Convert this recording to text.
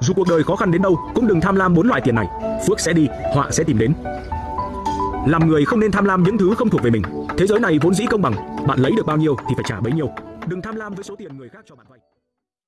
Dù cuộc đời khó khăn đến đâu, cũng đừng tham lam bốn loại tiền này. Phước sẽ đi, họa sẽ tìm đến. Làm người không nên tham lam những thứ không thuộc về mình. Thế giới này vốn dĩ công bằng, bạn lấy được bao nhiêu thì phải trả bấy nhiêu. Đừng tham lam với số tiền người khác cho bạn vay.